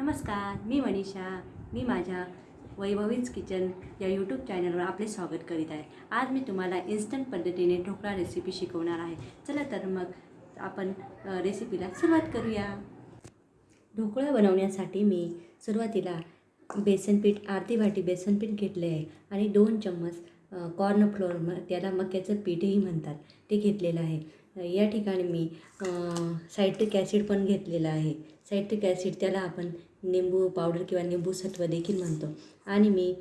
नमस्कार मी मनीषा. मी माझ्या वैभवीज किचन या यूट्यूब चॅनलवर आपले स्वागत करीत आहे. आज मी तुम्हाला इन्स्टंट पद्धतीने ढोकळा रेसिपी शिकवणार आहे. चला तर मग आपण रेसिपीला सुरुवात करूया. ढोकळा बनवण्यासाठी मी सुरुवातीला बेसनपीठ अर्धी वाटी बेसनपीठ घेतले आहे आणि दोन चम्मच कॉर्न फ्लोअर म त्याला मक्याचं पीठही म्हणतात ते घेतलेलं आहे. या ठिकाणी मी सायट्रिक ॲसिड पण घेतलेलं आहे. सायट्रिक ॲसिड त्याला आपण निंबू पावडर किंवा निंबू सत्व देखील म्हणतो. आणि मी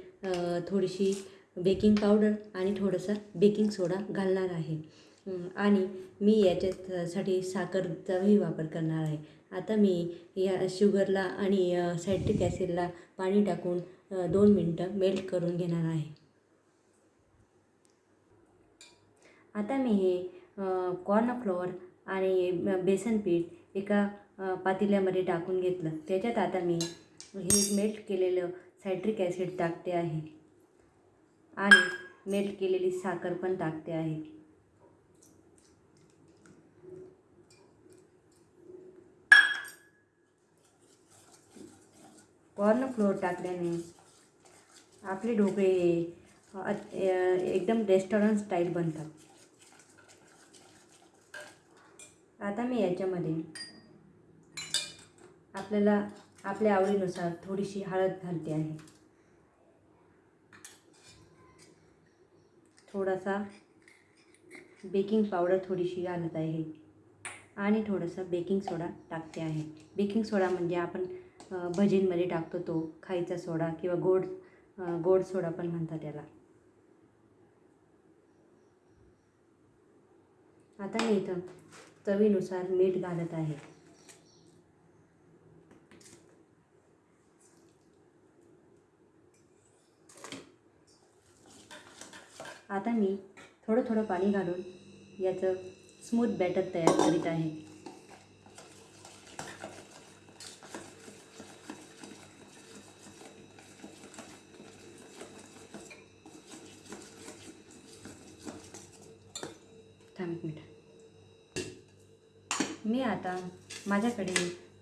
थोडीशी बेकिंग पावडर आणि थोडंसं बेकिंग सोडा घालणार आहे. आणि मी याच्यासाठी साखरचाही वापर करणार आहे. आता मी या शुगरला आणि सायट्रिक ॲसिडला पाणी टाकून दोन मिनटं मेल्ट करून घेणार आहे. आता मी हे कॉर्नफ्लोअर आणि बेसन पीठ एका पातेल्यामध्ये टाकून घेतलं. त्याच्यात आता मी हे मेल्ट केलेलं सायट्रिक ॲसिड टाकते आहे. आणि मेल्ट केलेली साखर पण टाकते आहे. कॉर्न फ्लोअर टाकल्याने आपले ढोकळे हे एकदम रेस्टॉरंट स्टाईल बनतात. आता मी याच्यामध्ये आपल्याला आपल्या आवडीनुसार थोडीशी हळद घालते आहे. थोडासा बेकिंग पावडर थोडीशी घालत आहे. आणि थोडंसं बेकिंग सोडा टाकते आहे. बेकिंग सोडा म्हणजे आपण भजींमध्ये टाकतो तो खायचा सोडा किंवा गोड गोड सोडा पण म्हणतात त्याला आता मी इथं चवीनुसार मीठ घालत आहे. आता मी थोडं थोडं पाणी घालून याचं स्मूथ बॅटर तयार करीत आहे. थांब एक मिनिट. मी आता माझ्याकडे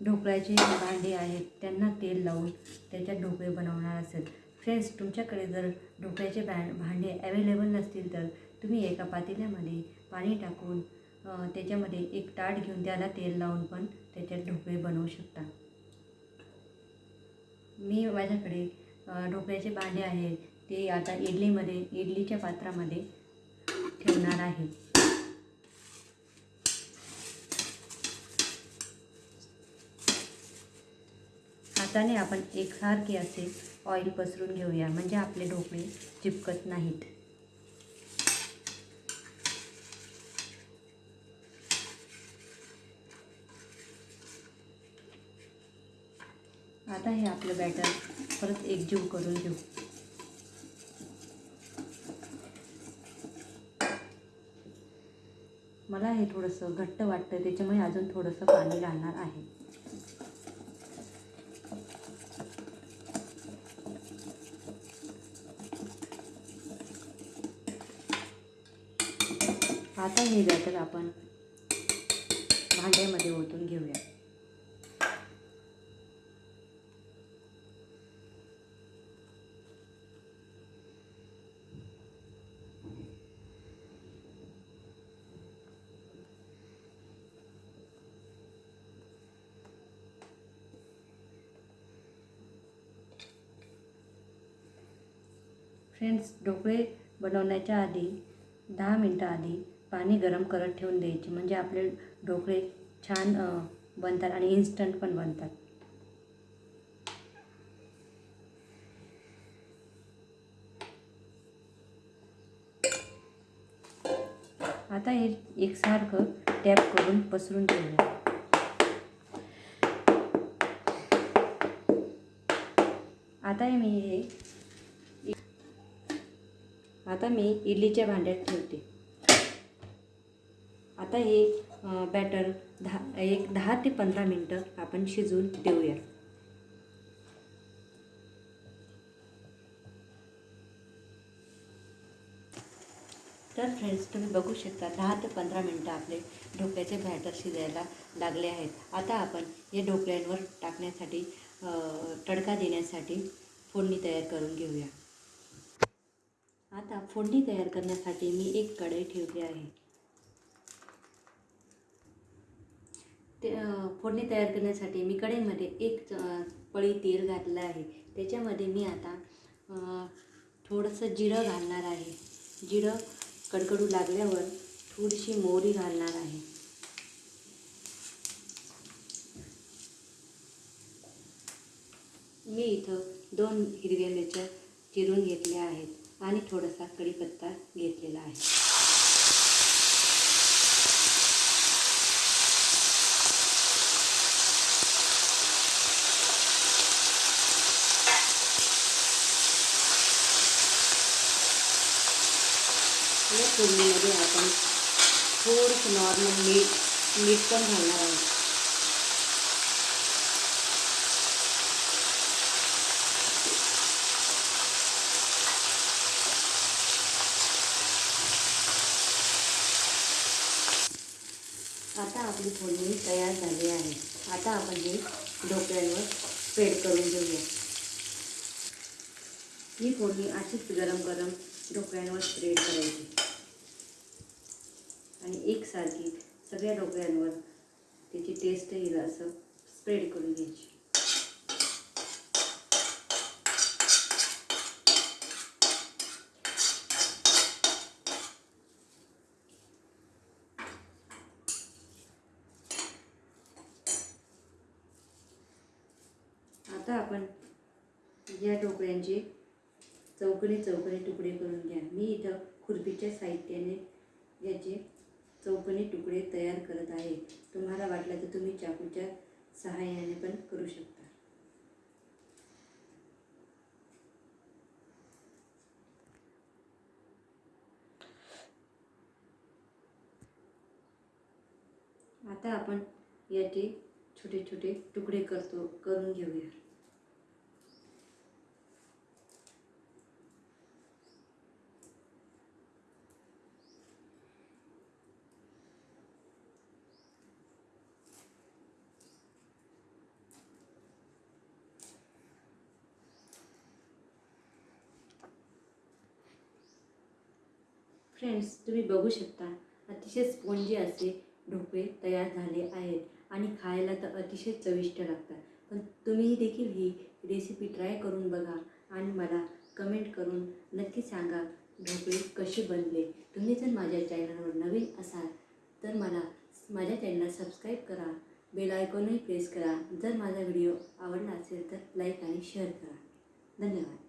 ढोकळ्याचे भांडे आहेत. त्यांना तेल लावून त्याच्यात ढोकळे बनवणार असेल. फ्रेंड्स तुमच्याकडे जर ढोकळ्याचे बॅ भांडे अवेलेबल नसतील तर तुम्ही एका पातेल्यामध्ये पाणी टाकून त्याच्यामध्ये एक ताट घेऊन त्याला तेल लावून पण त्याच्यात ढोकळे बनवू शकता. मी माझ्याकडे ढोकळ्याचे भांडे आहेत. ते आता इडलीमध्ये इडलीच्या पात्रामध्ये ठेवणार आहे. हाताने आपण एकसारखे असे ऑइल पसरून घेऊया. म्हणजे आपले ढोकळे चिपकत नाहीत. आता हे आपलं बॅटर परत एकजीव करून घेऊ. मला हे थोडंसं घट्ट वाटतं त्याच्यामुळे अजून थोडंसं पाणी घालणार आहे. आता हे बॅटर आपण भांड्यामध्ये ओतून घेऊया. फ्रेंड्स ढोकळे बनवण्याच्या आधी दहा मिनटं आधी पाणी गरम करत ठेवून द्यायचे. म्हणजे आपले ढोकळे छान बनतात आणि इन्स्टंट पण बनतात. आता हे एकसारखं टॅप करून पसरून ठेवूया आता हे मी हे आता मी इडलीच्या भांड्यात ठेवते. आता हे बॅटर दहा एक दहा ते पंधरा मिनटं आपण शिजवून देऊया. तर फ्रेंड्स तुम्ही बघू शकता दहा ते पंधरा मिनटं आपले ढोकळ्याचे बॅटर शिजायला लागले आहेत. आता आपण हे ढोकळ्यांवर टाकण्यासाठी तडका देण्यासाठी फोडणी तयार करून घेऊया. आता फोडणी तयार करण्यासाठी मी एक कढई ठेवली आहे. ते फोडणी तयार करण्यासाठी मी कढईमध्ये एक पळी तेल घातलं आहे. त्याच्यामध्ये मी आता थोडंसं जिरं घालणार आहे. जिरं कडकडू लागल्यावर थोडीशी मोहरी घालणार आहे. मी इथं दोन हिरव्या मिरच्या चिरून घेतल्या आहेत आणि थोडासा कढीपत्ता घेतलेला आहे. या फोडणीमध्ये आपण थोडंसं नॉर्मल मीठ मीठ पण घालणार आहोत. आता आपली फोडणी तयार झाली आहे. आता आपण हे ढोकळ्यांवर स्प्रेड करून घेऊया. ही फोडणी अशीच गरम गरम डोक्यांवर स्प्रेड करायची. आणि एकसारखी सगळ्या डोक्यांवर त्याची टेस्ट येईल असं स्प्रेड करून घ्यायची. आता आपण या ढोकळ्यांचे चौकणी चौकणी तुकडे करून घ्या. मी इथं खुर्पीच्या साहित्याने याचे चौकणी तुकडे तयार करत आहे. तुम्हाला वाटलं तर तुम्ही चाकूच्या सहाय्याने पण करू शकता. आता आपण याचे छोटे छोटे तुकडे करतो करून घेऊया. फ्रेंड्स तुम्ही बघू शकता अतिशय स्पॉन्जी असे ढोकळे तयार झाले आहेत आणि खायला तर अतिशय चविष्ट लागतात. पण तुम्ही देखील ही रेसिपी ट्राय करून बघा आणि मला कमेंट करून नक्की सांगा ढोकळे कसे बनले. तुम्ही जर माझ्या चॅनलवर नवीन असाल तर मला माझ्या चॅनलला सबस्क्राईब करा बेल आयकॉनही प्रेस करा. जर माझा व्हिडिओ आवडला असेल तर लाईक आणि शेअर करा. धन्यवाद.